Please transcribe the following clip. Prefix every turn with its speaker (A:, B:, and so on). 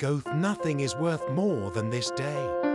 A: Goth nothing is worth more than this day.